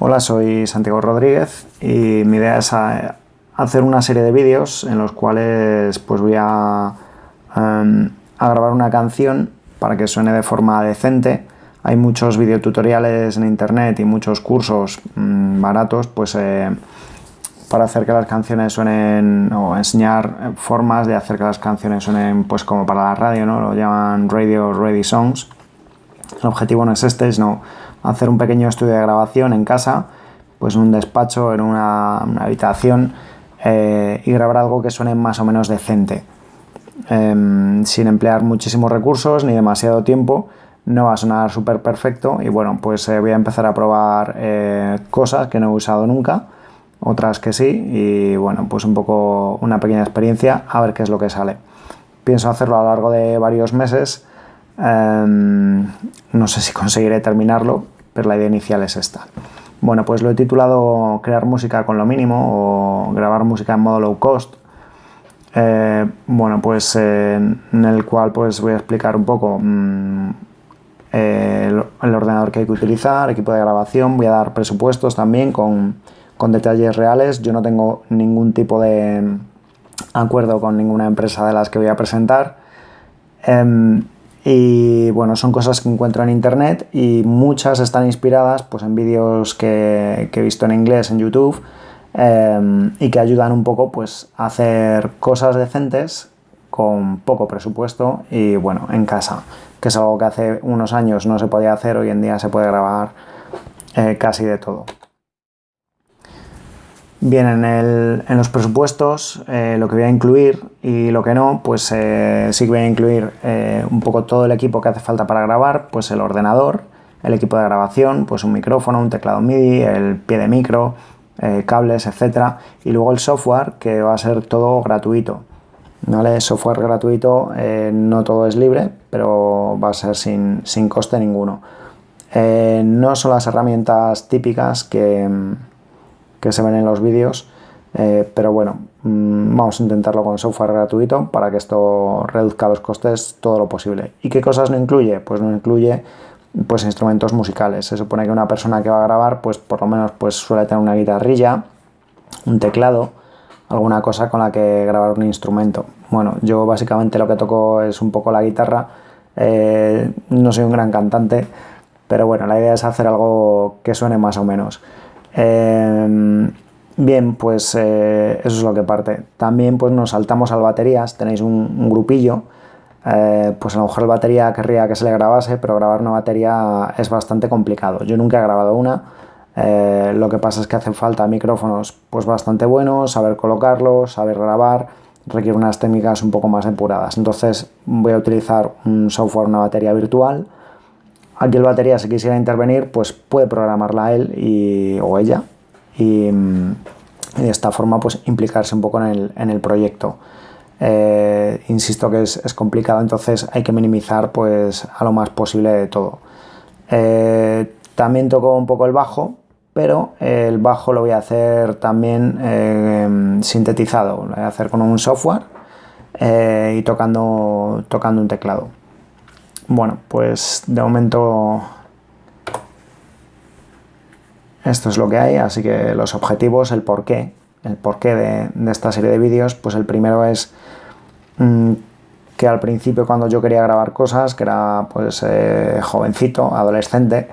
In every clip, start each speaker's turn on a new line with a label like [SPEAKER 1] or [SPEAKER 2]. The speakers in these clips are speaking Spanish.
[SPEAKER 1] Hola, soy Santiago Rodríguez y mi idea es eh, hacer una serie de vídeos en los cuales pues voy a, em, a grabar una canción para que suene de forma decente. Hay muchos videotutoriales en internet y muchos cursos mm, baratos pues eh, para hacer que las canciones suenen o enseñar formas de hacer que las canciones suenen pues como para la radio, ¿no? Lo llaman Radio Ready Songs. El objetivo no es este, sino hacer un pequeño estudio de grabación en casa, pues en un despacho, en una, habitación eh, y grabar algo que suene más o menos decente. Em, sin emplear muchísimos recursos ni demasiado tiempo, no va a sonar súper perfecto y bueno, pues eh, voy a empezar a probar eh, cosas que no he usado nunca otras que sí y bueno, pues un poco una pequeña experiencia a ver qué es lo que sale. Pienso hacerlo a lo largo de varios meses, em, no sé si conseguiré terminarlo, pero la idea inicial es esta. Bueno, pues lo he titulado Crear música con lo mínimo o grabar música en modo low cost. Eh, bueno, pues en el cual pues voy a explicar un poco mm, el, el ordenador que hay que utilizar, equipo de grabación, voy a dar presupuestos también con con detalles reales. Yo no tengo ningún tipo de acuerdo con ninguna empresa de las que voy a presentar. Em, y bueno, son cosas que encuentro en internet y muchas están inspiradas pues, en vídeos que, he visto en inglés en YouTube em, y que ayudan un poco pues, a hacer cosas decentes con poco presupuesto y bueno, en casa, que es algo que hace unos años no se podía hacer, hoy en día se puede grabar eh, casi de todo. Bien, en, los presupuestos eh, lo que voy a incluir y lo que no, pues eh, sí que voy a incluir eh, un poco todo el equipo que hace falta para grabar, pues el ordenador, el equipo de grabación, pues un micrófono, un teclado MIDI, el pie de micro, cables, etcétera, y luego el software que va a ser todo gratuito. ¿Vale? Software gratuito, no todo es libre, pero va a ser sin, sin coste ninguno. no son las herramientas típicas que que se ven en los vídeos, eh, pero bueno, mm, vamos a intentarlo con software gratuito para que esto reduzca los costes todo lo posible. ¿Y qué cosas no incluye? Pues no incluye pues instrumentos musicales. Se supone que una persona que va a grabar, pues por lo menos pues suele tener una guitarrilla, un teclado, alguna cosa con la que grabar un instrumento. Bueno, yo básicamente lo que toco es un poco la guitarra, eh, no soy un gran cantante, pero bueno, la idea es hacer algo que suene más o menos. Em, bien, pues eh, eso es lo que parte. También pues nos saltamos al baterías, tenéis un, grupillo, eh, pues a lo mejor batería querría que se le grabase, pero grabar una batería es bastante complicado. Yo nunca he grabado una, eh, lo que pasa es que hacen falta micrófonos pues bastante buenos, saber colocarlos, saber grabar, requiere unas técnicas un poco más depuradas. Entonces voy a utilizar un software, una batería virtual, Aquí el batería, si quisiera intervenir, pues puede programarla él y, o ella y, de esta forma pues implicarse un poco en el, proyecto. Eh, insisto que es, complicado, entonces hay que minimizar pues a lo más posible de todo. Eh, también toco un poco el bajo, pero el bajo lo voy a hacer también eh, sintetizado, lo voy a hacer con un software y tocando, tocando un teclado. Bueno, pues de momento esto es lo que hay, así que los objetivos, el porqué, el porqué de, esta serie de vídeos, pues el primero es mm, que al principio cuando yo quería grabar cosas, que era pues eh, jovencito, adolescente,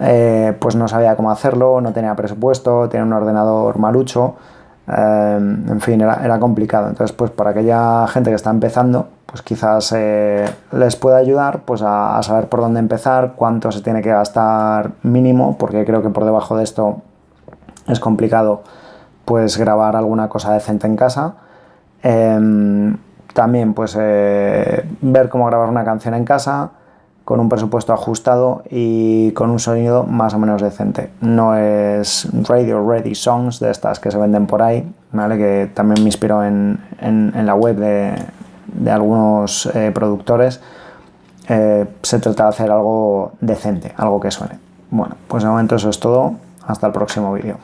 [SPEAKER 1] eh, pues no sabía cómo hacerlo, no tenía presupuesto, tenía un ordenador malucho, eh, en fin, era, era complicado. Entonces, pues para aquella gente que está empezando, pues quizás eh, les pueda ayudar pues a, saber por dónde empezar, cuánto se tiene que gastar mínimo, porque creo que por debajo de esto es complicado pues grabar alguna cosa decente en casa. Em, también pues eh, ver cómo grabar una canción en casa con un presupuesto ajustado y con un sonido más o menos decente. No es Radio Ready Songs de estas que se venden por ahí, ¿vale? que también me inspiró en la web de, de algunos eh, productores, eh, se trata de hacer algo decente, algo que suene. Bueno, pues de momento eso es todo. Hasta el próximo vídeo.